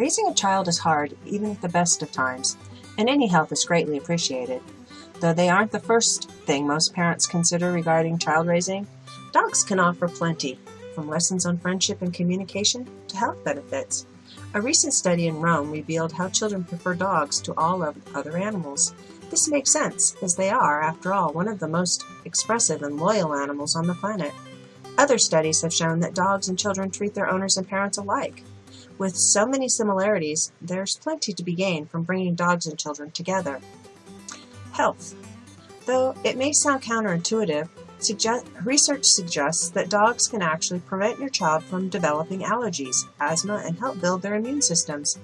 Raising a child is hard, even at the best of times, and any help is greatly appreciated. Though they aren't the first thing most parents consider regarding child raising, dogs can offer plenty, from lessons on friendship and communication to health benefits. A recent study in Rome revealed how children prefer dogs to all other animals. This makes sense, as they are, after all, one of the most expressive and loyal animals on the planet. Other studies have shown that dogs and children treat their owners and parents alike. With so many similarities, there's plenty to be gained from bringing dogs and children together. Health. Though it may sound counterintuitive, suggest, research suggests that dogs can actually prevent your child from developing allergies, asthma, and help build their immune systems.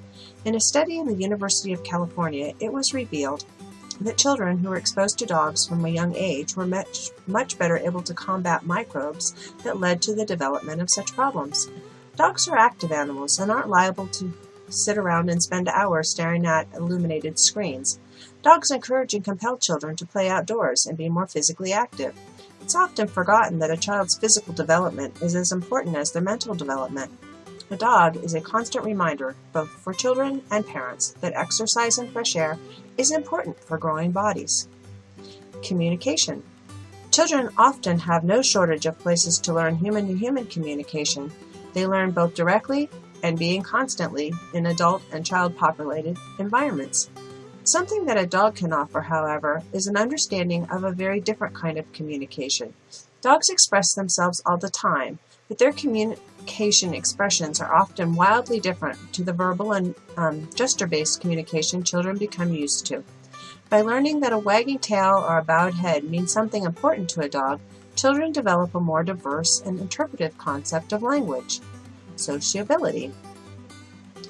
In a study in the University of California, it was revealed that children who were exposed to dogs from a young age were much, much better able to combat microbes that led to the development of such problems. Dogs are active animals and aren't liable to sit around and spend hours staring at illuminated screens. Dogs encourage and compel children to play outdoors and be more physically active. It's often forgotten that a child's physical development is as important as their mental development. A dog is a constant reminder, both for children and parents, that exercise and fresh air is important for growing bodies. Communication. Children often have no shortage of places to learn human to human communication, they learn both directly and being constantly in adult and child populated environments. Something that a dog can offer, however, is an understanding of a very different kind of communication. Dogs express themselves all the time, but their communication expressions are often wildly different to the verbal and um, gesture-based communication children become used to. By learning that a wagging tail or a bowed head means something important to a dog, children develop a more diverse and interpretive concept of language. Sociability.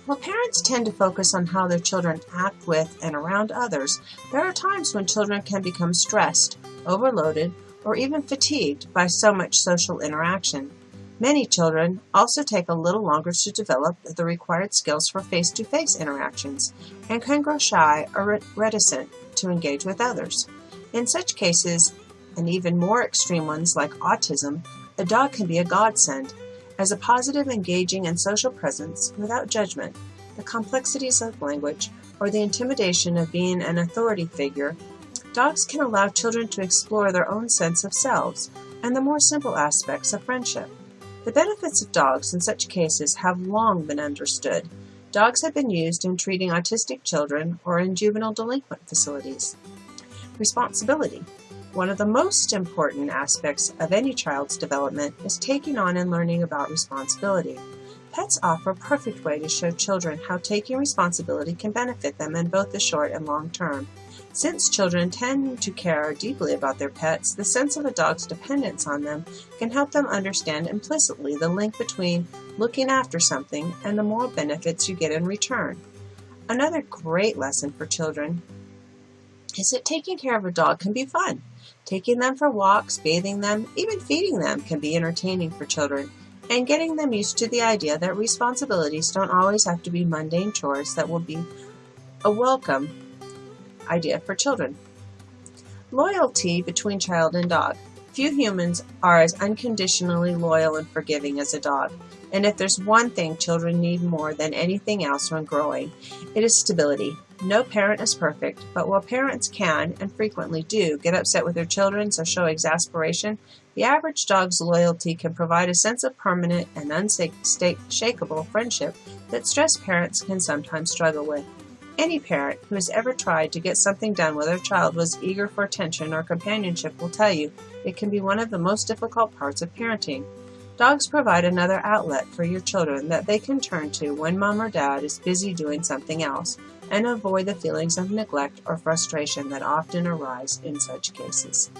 While parents tend to focus on how their children act with and around others, there are times when children can become stressed, overloaded, or even fatigued by so much social interaction. Many children also take a little longer to develop the required skills for face-to-face -face interactions and can grow shy or reticent to engage with others. In such cases, and even more extreme ones like autism, a dog can be a godsend. As a positive, engaging, and social presence without judgment, the complexities of language, or the intimidation of being an authority figure, dogs can allow children to explore their own sense of selves and the more simple aspects of friendship. The benefits of dogs in such cases have long been understood. Dogs have been used in treating autistic children or in juvenile delinquent facilities. Responsibility. One of the most important aspects of any child's development is taking on and learning about responsibility. Pets offer a perfect way to show children how taking responsibility can benefit them in both the short and long term. Since children tend to care deeply about their pets, the sense of a dog's dependence on them can help them understand implicitly the link between looking after something and the moral benefits you get in return. Another great lesson for children is that taking care of a dog can be fun. Taking them for walks, bathing them, even feeding them can be entertaining for children, and getting them used to the idea that responsibilities don't always have to be mundane chores that will be a welcome idea for children. Loyalty between child and dog. Few humans are as unconditionally loyal and forgiving as a dog, and if there's one thing children need more than anything else when growing, it is stability. No parent is perfect, but while parents can, and frequently do, get upset with their children or show exasperation, the average dog's loyalty can provide a sense of permanent and unshakable friendship that stressed parents can sometimes struggle with. Any parent who has ever tried to get something done when their child was eager for attention or companionship will tell you it can be one of the most difficult parts of parenting. Dogs provide another outlet for your children that they can turn to when mom or dad is busy doing something else, and avoid the feelings of neglect or frustration that often arise in such cases.